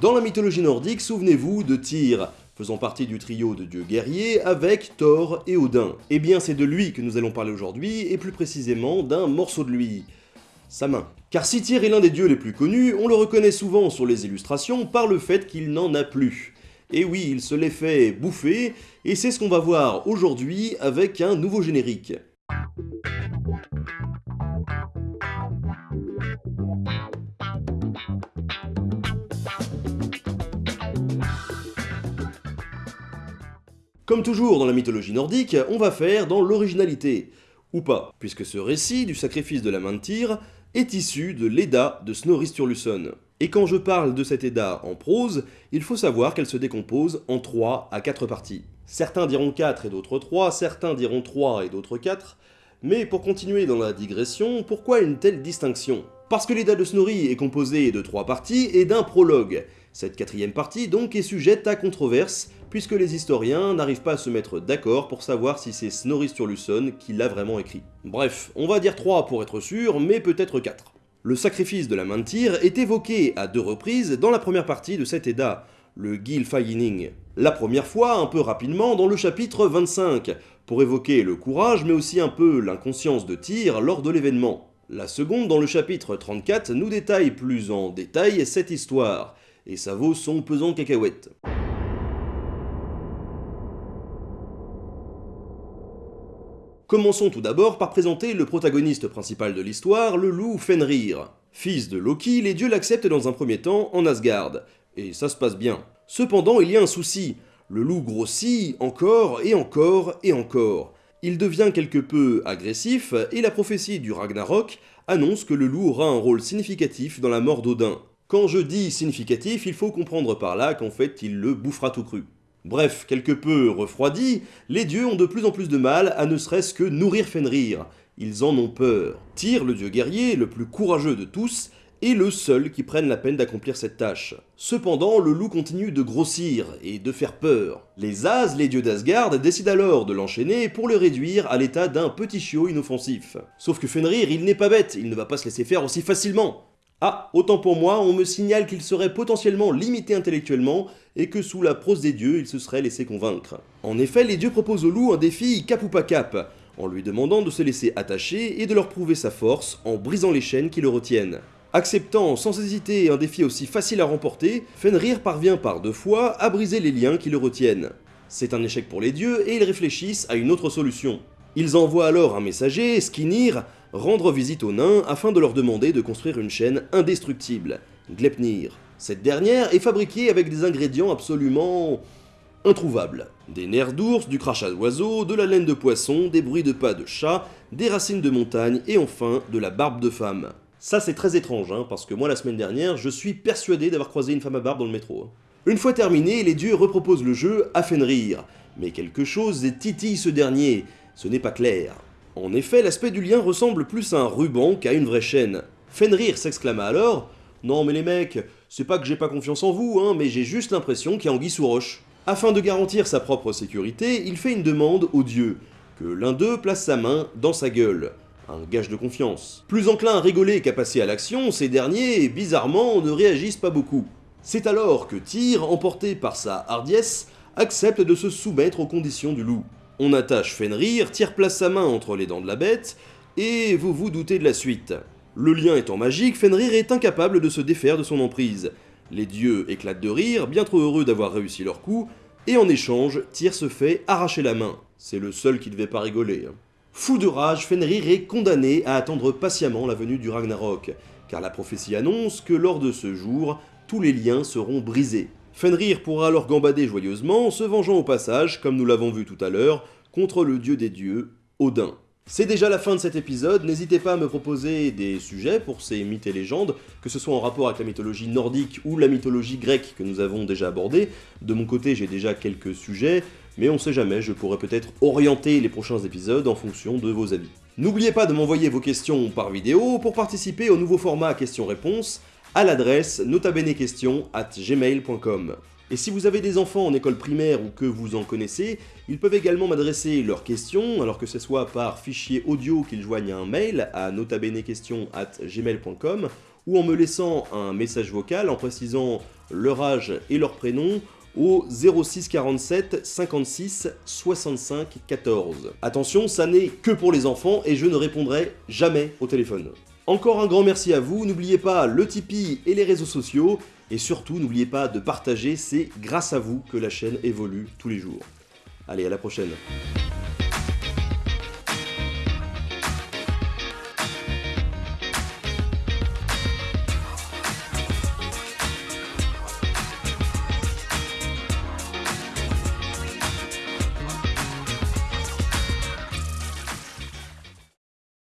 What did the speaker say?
Dans la mythologie nordique, souvenez-vous de Tyr, faisant partie du trio de dieux guerriers avec Thor et Odin. Eh bien c'est de lui que nous allons parler aujourd'hui, et plus précisément d'un morceau de lui, sa main. Car si Tyr est l'un des dieux les plus connus, on le reconnaît souvent sur les illustrations par le fait qu'il n'en a plus. Et oui, il se l'est fait bouffer, et c'est ce qu'on va voir aujourd'hui avec un nouveau générique. Comme toujours dans la mythologie nordique, on va faire dans l'originalité. Ou pas, puisque ce récit du sacrifice de la main de Tyr est issu de l'Edda de Snorri Sturluson. Et quand je parle de cette Edda en prose, il faut savoir qu'elle se décompose en 3 à 4 parties. Certains diront 4 et d'autres 3, certains diront 3 et d'autres 4, mais pour continuer dans la digression, pourquoi une telle distinction? Parce que l'Edda de Snorri est composée de 3 parties et d'un prologue. Cette quatrième partie donc est sujette à controverse, puisque les historiens n'arrivent pas à se mettre d'accord pour savoir si c'est Snorri Sturluson qui l'a vraiment écrit. Bref, on va dire 3 pour être sûr, mais peut-être 4. Le sacrifice de la main de tir est évoqué à deux reprises dans la première partie de cet Edda, le Gylfaginning. La première fois, un peu rapidement, dans le chapitre 25, pour évoquer le courage mais aussi un peu l'inconscience de Tyr lors de l'événement. La seconde, dans le chapitre 34, nous détaille plus en détail cette histoire, et ça vaut son pesant cacahuète. Commençons tout d'abord par présenter le protagoniste principal de l'histoire, le loup Fenrir. Fils de Loki, les dieux l'acceptent dans un premier temps en Asgard, et ça se passe bien. Cependant, il y a un souci, le loup grossit encore et encore et encore. Il devient quelque peu agressif, et la prophétie du Ragnarok annonce que le loup aura un rôle significatif dans la mort d'Odin. Quand je dis significatif, il faut comprendre par là qu'en fait il le bouffera tout cru. Bref, quelque peu refroidis, les dieux ont de plus en plus de mal à ne serait-ce que nourrir Fenrir. Ils en ont peur. Tyr, le dieu guerrier, le plus courageux de tous, est le seul qui prenne la peine d'accomplir cette tâche. Cependant, le loup continue de grossir et de faire peur. Les As, les dieux d'Asgard, décident alors de l'enchaîner pour le réduire à l'état d'un petit chiot inoffensif. Sauf que Fenrir, il n'est pas bête, il ne va pas se laisser faire aussi facilement. Ah, autant pour moi, on me signale qu'il serait potentiellement limité intellectuellement et que sous la prose des dieux, il se serait laissé convaincre. En effet, les dieux proposent au loup un défi cap ou pas cap, en lui demandant de se laisser attacher et de leur prouver sa force en brisant les chaînes qui le retiennent. Acceptant sans hésiter un défi aussi facile à remporter, Fenrir parvient par deux fois à briser les liens qui le retiennent. C'est un échec pour les dieux et ils réfléchissent à une autre solution. Ils envoient alors un messager, Skinir, rendre visite aux nains afin de leur demander de construire une chaîne indestructible, Glepnir. Cette dernière est fabriquée avec des ingrédients absolument introuvables. Des nerfs d'ours, du crachat d'oiseaux, de la laine de poisson, des bruits de pas de chat, des racines de montagne et enfin de la barbe de femme. Ça c'est très étrange, hein, parce que moi la semaine dernière, je suis persuadé d'avoir croisé une femme à barbe dans le métro. Hein. Une fois terminé, les dieux reproposent le jeu à Fenrir, mais quelque chose titille ce dernier, ce n'est pas clair. En effet, l'aspect du lien ressemble plus à un ruban qu'à une vraie chaîne. Fenrir s'exclama alors « Non mais les mecs, c'est pas que j'ai pas confiance en vous, hein, mais j'ai juste l'impression qu'il y a anguille sous roche. » Afin de garantir sa propre sécurité, il fait une demande aux dieux, que l'un d'eux place sa main dans sa gueule. Un gage de confiance. Plus enclin à rigoler qu'à passer à l'action, ces derniers, bizarrement, ne réagissent pas beaucoup. C'est alors que Tyr, emporté par sa hardiesse, accepte de se soumettre aux conditions du loup. On attache Fenrir, tire place sa main entre les dents de la bête, et vous vous doutez de la suite. Le lien étant magique, Fenrir est incapable de se défaire de son emprise. Les dieux éclatent de rire, bien trop heureux d'avoir réussi leur coup, et en échange, Tyr se fait arracher la main. C'est le seul qui devait pas rigoler. Hein. Fou de rage, Fenrir est condamné à attendre patiemment la venue du Ragnarok, car la prophétie annonce que lors de ce jour, tous les liens seront brisés. Fenrir pourra alors gambader joyeusement, se vengeant au passage, comme nous l'avons vu tout à l'heure, contre le dieu des dieux, Odin. C'est déjà la fin de cet épisode, n'hésitez pas à me proposer des sujets pour ces mythes et légendes, que ce soit en rapport avec la mythologie nordique ou la mythologie grecque que nous avons déjà abordée. De mon côté, j'ai déjà quelques sujets, mais on sait jamais, je pourrais peut-être orienter les prochains épisodes en fonction de vos avis. N'oubliez pas de m'envoyer vos questions par vidéo pour participer au nouveau format questions-réponses à l'adresse notabenequestion@gmail.com. Et si vous avez des enfants en école primaire ou que vous en connaissez, ils peuvent également m'adresser leurs questions, alors que ce soit par fichier audio qu'ils joignent à un mail à notabenequestion@gmail.com ou en me laissant un message vocal en précisant leur âge et leur prénom au 06 47 56 65 14. Attention, ça n'est que pour les enfants et je ne répondrai jamais au téléphone. Encore un grand merci à vous, n'oubliez pas le Tipeee et les réseaux sociaux, et surtout n'oubliez pas de partager, c'est grâce à vous que la chaîne évolue tous les jours. Allez, à la prochaine